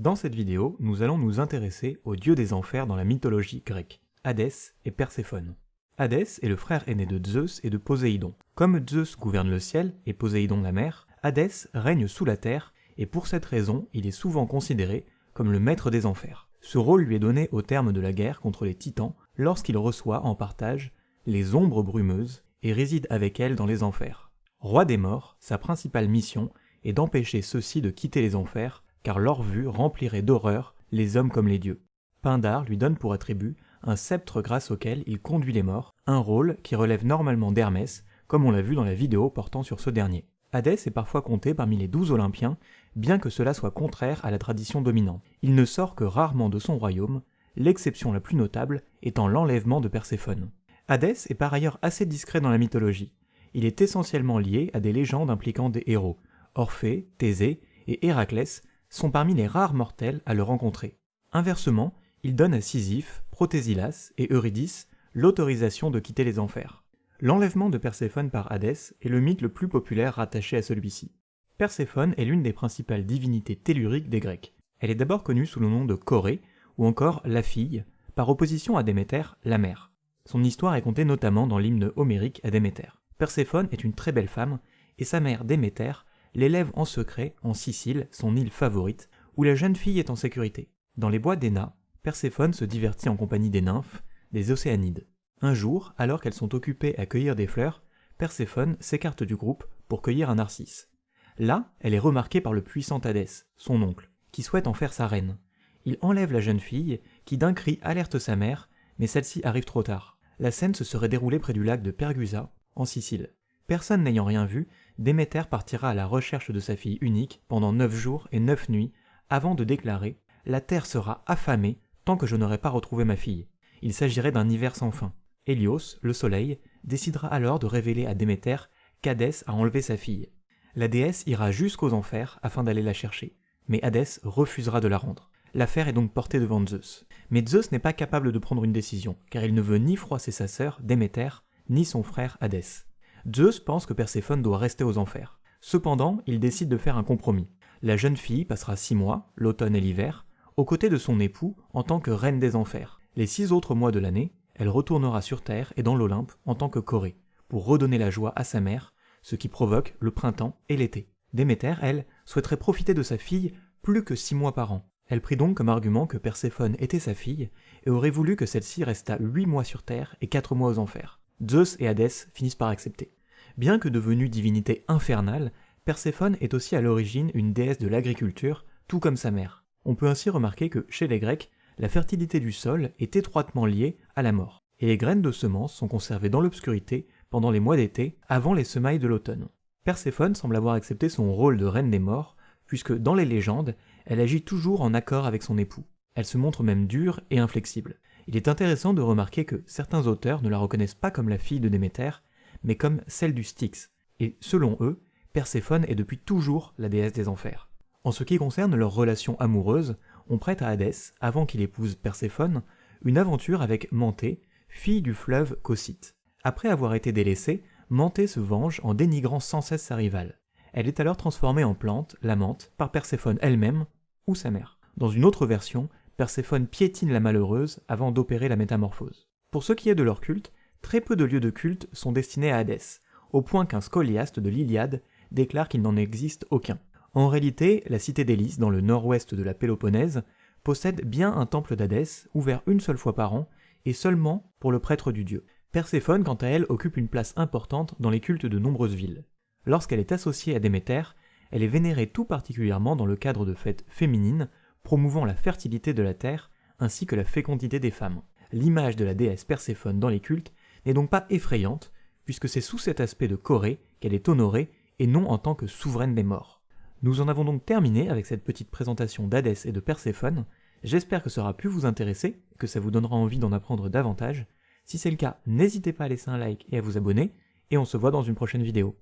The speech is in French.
Dans cette vidéo, nous allons nous intéresser aux dieux des enfers dans la mythologie grecque, Hadès et Perséphone. Hadès est le frère aîné de Zeus et de Poséidon. Comme Zeus gouverne le ciel et Poséidon la mer, Hadès règne sous la terre et pour cette raison, il est souvent considéré comme le maître des enfers. Ce rôle lui est donné au terme de la guerre contre les titans lorsqu'il reçoit en partage les ombres brumeuses et réside avec elles dans les enfers. Roi des morts, sa principale mission est d'empêcher ceux-ci de quitter les enfers car leur vue remplirait d'horreur les hommes comme les dieux. Pindar lui donne pour attribut un sceptre grâce auquel il conduit les morts, un rôle qui relève normalement d'Hermès, comme on l'a vu dans la vidéo portant sur ce dernier. Hadès est parfois compté parmi les douze Olympiens, bien que cela soit contraire à la tradition dominante. Il ne sort que rarement de son royaume, l'exception la plus notable étant l'enlèvement de Perséphone. Hadès est par ailleurs assez discret dans la mythologie. Il est essentiellement lié à des légendes impliquant des héros. Orphée, Thésée et Héraclès sont parmi les rares mortels à le rencontrer. Inversement, il donne à Sisyphe, Protésilas et Eurydice l'autorisation de quitter les enfers. L'enlèvement de Perséphone par Hadès est le mythe le plus populaire rattaché à celui-ci. Perséphone est l'une des principales divinités telluriques des Grecs. Elle est d'abord connue sous le nom de Corée, ou encore la fille, par opposition à Déméter, la mère. Son histoire est contée notamment dans l'hymne homérique à Déméter. Perséphone est une très belle femme, et sa mère Déméter l'élève en secret en Sicile, son île favorite, où la jeune fille est en sécurité. Dans les bois d'Éna, Perséphone se divertit en compagnie des nymphes, des océanides. Un jour, alors qu'elles sont occupées à cueillir des fleurs, Perséphone s'écarte du groupe pour cueillir un narcisse. Là, elle est remarquée par le puissant Hadès, son oncle, qui souhaite en faire sa reine. Il enlève la jeune fille, qui d'un cri alerte sa mère, mais celle-ci arrive trop tard. La scène se serait déroulée près du lac de Pergusa, en Sicile. Personne n'ayant rien vu, Déméter partira à la recherche de sa fille unique pendant neuf jours et neuf nuits avant de déclarer La terre sera affamée tant que je n'aurai pas retrouvé ma fille. Il s'agirait d'un hiver sans fin. Hélios, le soleil, décidera alors de révéler à Déméter qu'Hadès a enlevé sa fille. La déesse ira jusqu'aux enfers afin d'aller la chercher, mais Hadès refusera de la rendre. L'affaire est donc portée devant Zeus. Mais Zeus n'est pas capable de prendre une décision, car il ne veut ni froisser sa sœur, Déméter, ni son frère Hadès. Zeus pense que Perséphone doit rester aux enfers. Cependant, il décide de faire un compromis. La jeune fille passera six mois, l'automne et l'hiver, aux côtés de son époux en tant que reine des enfers. Les six autres mois de l'année, elle retournera sur Terre et dans l'Olympe en tant que Corée, pour redonner la joie à sa mère, ce qui provoque le printemps et l'été. Déméter, elle, souhaiterait profiter de sa fille plus que six mois par an. Elle prit donc comme argument que Perséphone était sa fille et aurait voulu que celle-ci restât huit mois sur Terre et quatre mois aux enfers. Zeus et Hadès finissent par accepter. Bien que devenue divinité infernale, Perséphone est aussi à l'origine une déesse de l'agriculture, tout comme sa mère. On peut ainsi remarquer que, chez les Grecs, la fertilité du sol est étroitement liée à la mort, et les graines de semences sont conservées dans l'obscurité pendant les mois d'été, avant les semailles de l'automne. Perséphone semble avoir accepté son rôle de reine des morts, puisque dans les légendes, elle agit toujours en accord avec son époux. Elle se montre même dure et inflexible. Il est intéressant de remarquer que certains auteurs ne la reconnaissent pas comme la fille de Déméter, mais comme celle du Styx, et selon eux, Perséphone est depuis toujours la déesse des enfers. En ce qui concerne leur relation amoureuse, on prête à Hadès, avant qu'il épouse Perséphone, une aventure avec Manté, fille du fleuve Cocyte. Après avoir été délaissée, Manté se venge en dénigrant sans cesse sa rivale. Elle est alors transformée en plante, l'amante, par Perséphone elle-même ou sa mère. Dans une autre version, Perséphone piétine la malheureuse avant d'opérer la métamorphose. Pour ce qui est de leur culte, très peu de lieux de culte sont destinés à Hadès, au point qu'un scoliaste de l'Iliade déclare qu'il n'en existe aucun. En réalité, la cité d'Élys, dans le nord-ouest de la Péloponnèse, possède bien un temple d'Hadès, ouvert une seule fois par an, et seulement pour le prêtre du dieu. Perséphone, quant à elle, occupe une place importante dans les cultes de nombreuses villes. Lorsqu'elle est associée à Déméter, elle est vénérée tout particulièrement dans le cadre de fêtes féminines promouvant la fertilité de la terre ainsi que la fécondité des femmes. L'image de la déesse Perséphone dans les cultes n'est donc pas effrayante, puisque c'est sous cet aspect de Corée qu'elle est honorée et non en tant que souveraine des morts. Nous en avons donc terminé avec cette petite présentation d'Hadès et de Perséphone. J'espère que ça aura pu vous intéresser, que ça vous donnera envie d'en apprendre davantage. Si c'est le cas, n'hésitez pas à laisser un like et à vous abonner, et on se voit dans une prochaine vidéo.